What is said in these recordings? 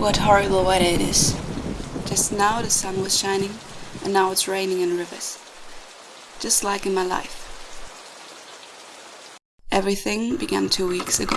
What horrible weather it is. Just now the sun was shining, and now it's raining in rivers. Just like in my life. Everything began two weeks ago.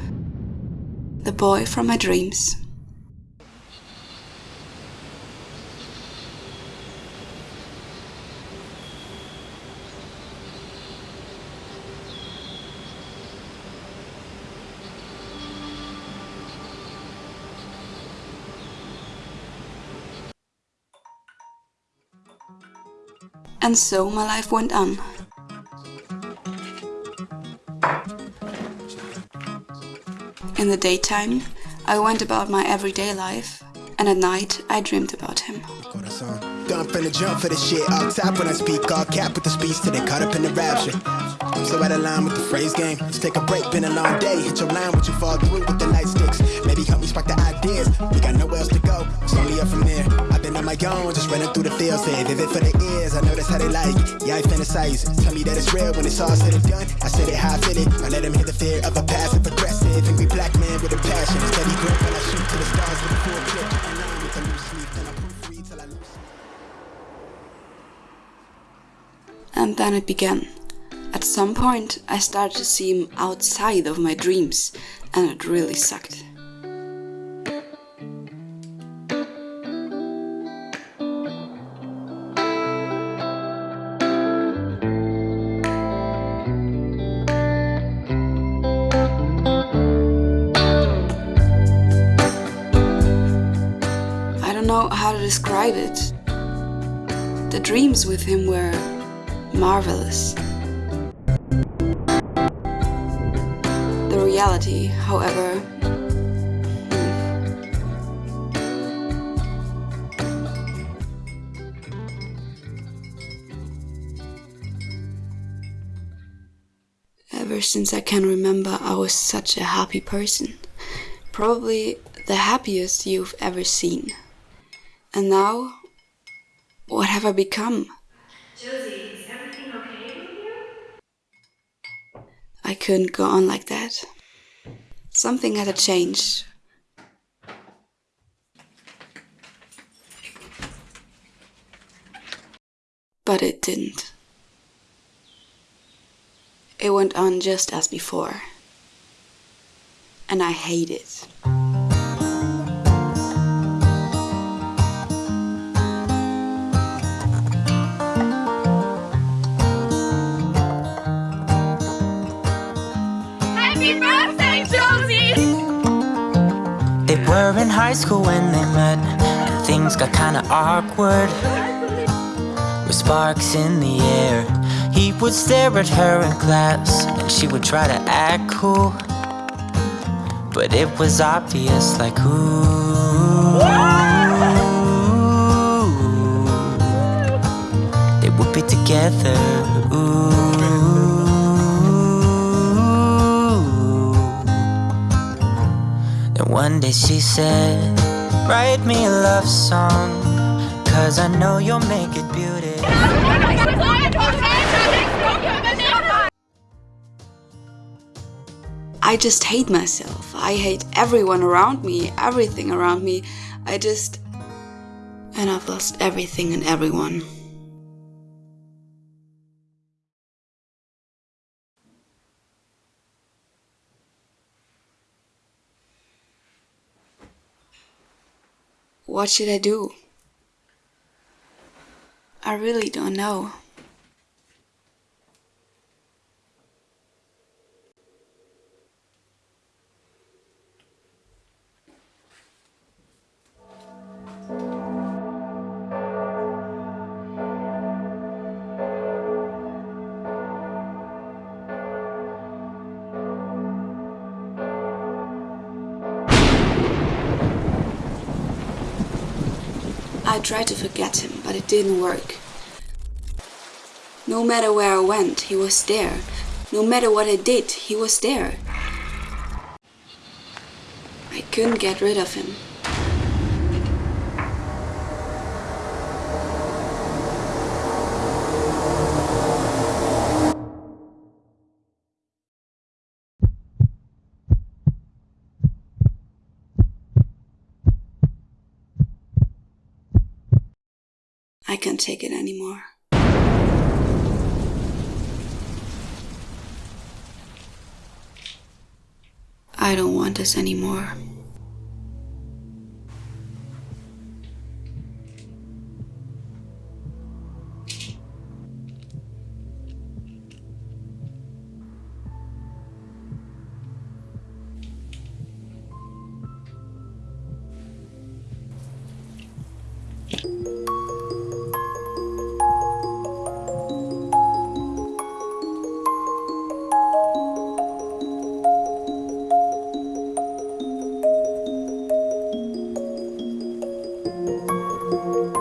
The boy from my dreams. And so my life went on. In the daytime, I went about my everyday life, and at night, I dreamed about him. Gun finna jump for the shit, all top when I speak, all cap with the speech up in the rapture. I'm so out of line with the phrase game. Let's take a break, been a long day. Hit your line, what you fall through with the light sticks. Maybe help me spark the ideas. We got nowhere else to go, it's only up from there. I've been on my own, just running through the field, say vivid for the ears. I know that's how they like it. Yeah, I fantasize. Tell me that it's real when it's all said and done. I said it how I feel it. I let them hear the fear of a passive aggressive, angry black man with a passion. Steady grip when I shoot to the stars with a full clip. Align with the loose leaf, then I proofread till I lose. And then it began. At some point, I started to see him outside of my dreams, and it really sucked. I don't know how to describe it. The dreams with him were marvelous. Reality, however, Ever since I can remember, I was such a happy person. Probably the happiest you've ever seen. And now, what have I become? Josie, is everything okay with you? I couldn't go on like that. Something had to change. But it didn't. It went on just as before. And I hate it. Happy birthday, were in high school when they met, and things got kinda awkward. With sparks in the air, he would stare at her in class, and she would try to act cool. But it was obvious, like, ooh. They would be together, Then day she said, Write me a love song, cause I know you'll make it beautiful. I just hate myself. I hate everyone around me, everything around me. I just. And I've lost everything and everyone. What should I do? I really don't know. I tried to forget him, but it didn't work. No matter where I went, he was there. No matter what I did, he was there. I couldn't get rid of him. I can't take it anymore. I don't want this anymore. Now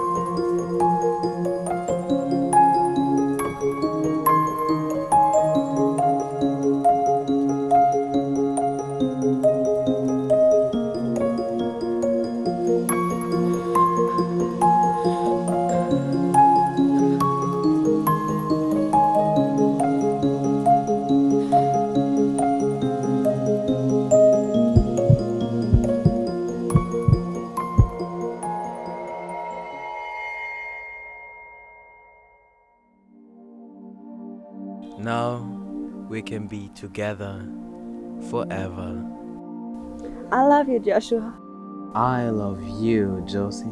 together forever. I love you, Joshua. I love you, Josie.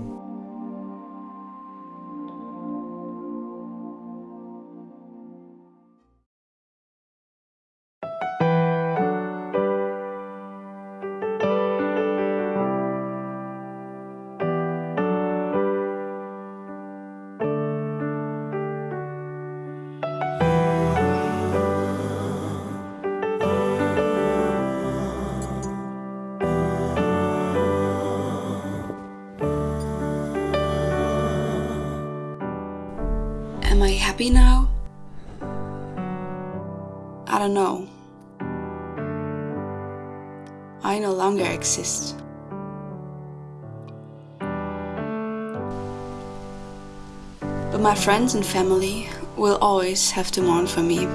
Am I happy now? I don't know. I no longer exist. But my friends and family will always have to mourn for me.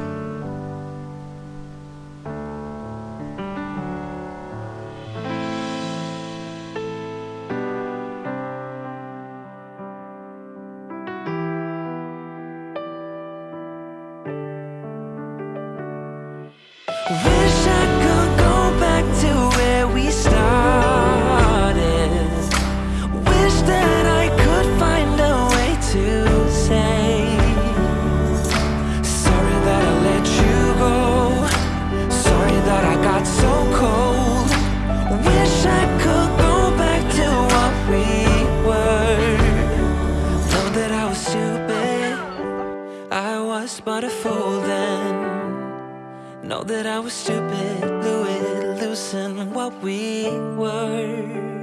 but a fool then. Know that I was stupid, blew it, loosened what we were.